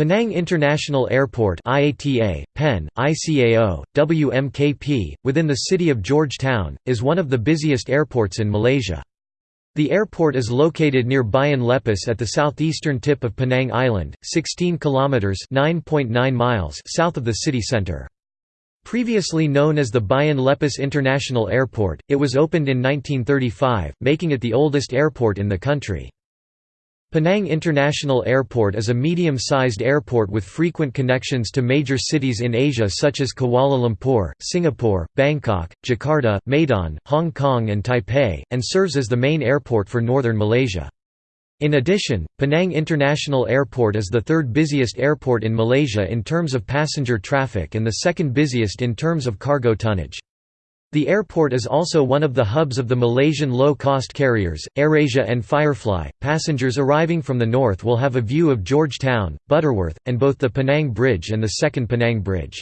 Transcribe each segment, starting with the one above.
Penang International Airport IATA, PEN, ICAO, WMKP, within the city of Georgetown, is one of the busiest airports in Malaysia. The airport is located near Bayan Lepas at the southeastern tip of Penang Island, 16 kilometers (9.9 miles) south of the city center. Previously known as the Bayan Lepas International Airport, it was opened in 1935, making it the oldest airport in the country. Penang International Airport is a medium-sized airport with frequent connections to major cities in Asia such as Kuala Lumpur, Singapore, Bangkok, Jakarta, Medan, Hong Kong and Taipei, and serves as the main airport for northern Malaysia. In addition, Penang International Airport is the third busiest airport in Malaysia in terms of passenger traffic and the second busiest in terms of cargo tonnage. The airport is also one of the hubs of the Malaysian low-cost carriers, AirAsia and Firefly. Passengers arriving from the north will have a view of Georgetown, Butterworth, and both the Penang Bridge and the Second Penang Bridge.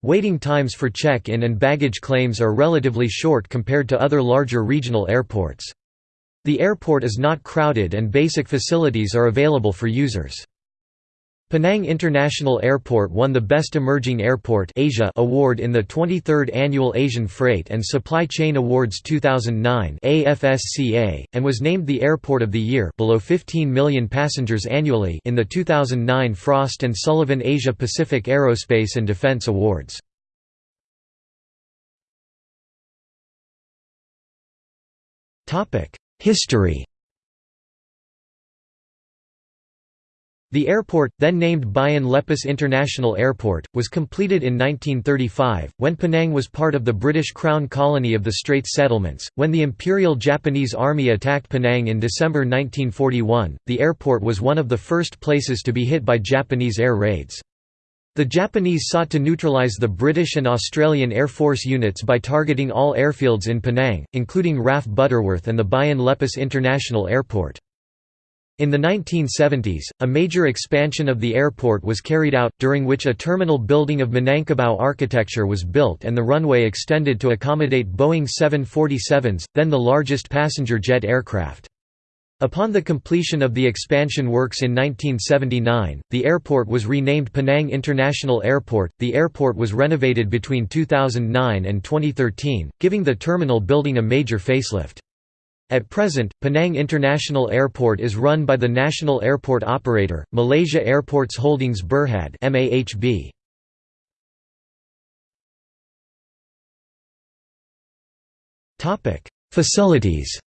Waiting times for check-in and baggage claims are relatively short compared to other larger regional airports. The airport is not crowded and basic facilities are available for users. Penang International Airport won the Best Emerging Airport Asia award in the 23rd Annual Asian Freight and Supply Chain Awards 2009 AFSCA, and was named the Airport of the Year below 15 million passengers annually in the 2009 Frost & Sullivan Asia Pacific Aerospace and Defense Awards. History The airport, then named Bayan Lepas International Airport, was completed in 1935, when Penang was part of the British Crown colony of the Straits Settlements. When the Imperial Japanese Army attacked Penang in December 1941, the airport was one of the first places to be hit by Japanese air raids. The Japanese sought to neutralize the British and Australian Air Force units by targeting all airfields in Penang, including RAF Butterworth and the Bayan Lepas International Airport. In the 1970s, a major expansion of the airport was carried out, during which a terminal building of Minangkabau architecture was built and the runway extended to accommodate Boeing 747s, then the largest passenger jet aircraft. Upon the completion of the expansion works in 1979, the airport was renamed Penang International Airport. The airport was renovated between 2009 and 2013, giving the terminal building a major facelift. At present, Penang International Airport is run by the national airport operator, Malaysia Airports Holdings Berhad MAHB. Topic: Facilities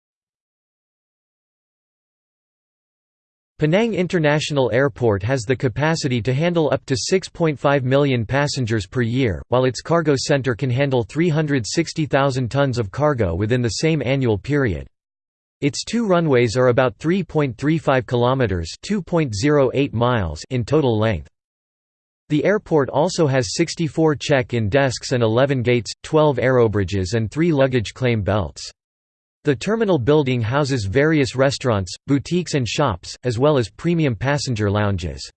Penang International Airport has the capacity to handle up to 6.5 million passengers per year, while its cargo center can handle 360,000 tons of cargo within the same annual period. Its two runways are about 3.35 kilometers (2.08 miles) in total length. The airport also has 64 check-in desks and 11 gates, 12 aerobridges and 3 luggage claim belts. The terminal building houses various restaurants, boutiques and shops, as well as premium passenger lounges.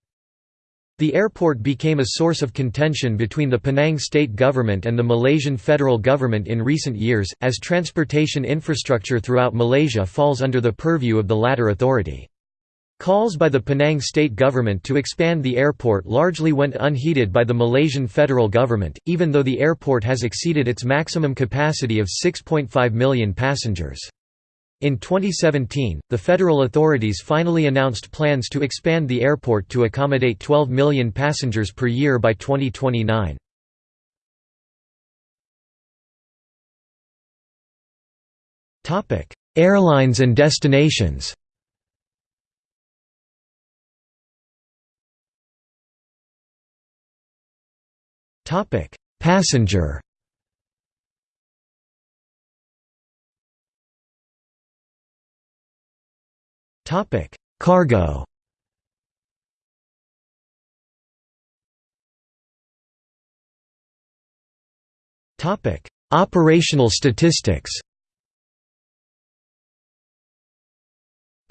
The airport became a source of contention between the Penang state government and the Malaysian federal government in recent years, as transportation infrastructure throughout Malaysia falls under the purview of the latter authority. Calls by the Penang state government to expand the airport largely went unheeded by the Malaysian federal government, even though the airport has exceeded its maximum capacity of 6.5 million passengers. In 2017, the federal authorities finally announced plans to expand the airport to accommodate 12 million passengers per year by 2029. Airlines and destinations Passenger Topic: Cargo. Topic: Operational statistics.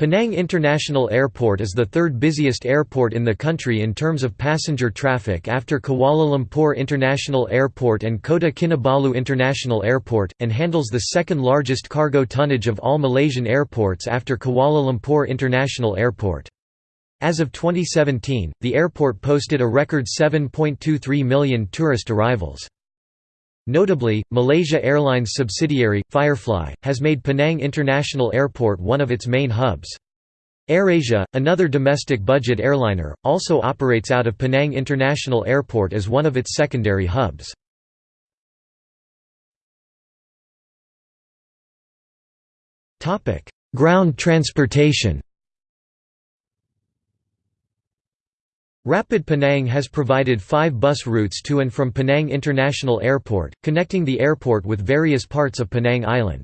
Penang International Airport is the third busiest airport in the country in terms of passenger traffic after Kuala Lumpur International Airport and Kota Kinabalu International Airport, and handles the second largest cargo tonnage of all Malaysian airports after Kuala Lumpur International Airport. As of 2017, the airport posted a record 7.23 million tourist arrivals. Notably, Malaysia Airlines subsidiary, Firefly, has made Penang International Airport one of its main hubs. AirAsia, another domestic budget airliner, also operates out of Penang International Airport as one of its secondary hubs. Ground transportation Rapid Penang has provided five bus routes to and from Penang International Airport, connecting the airport with various parts of Penang Island.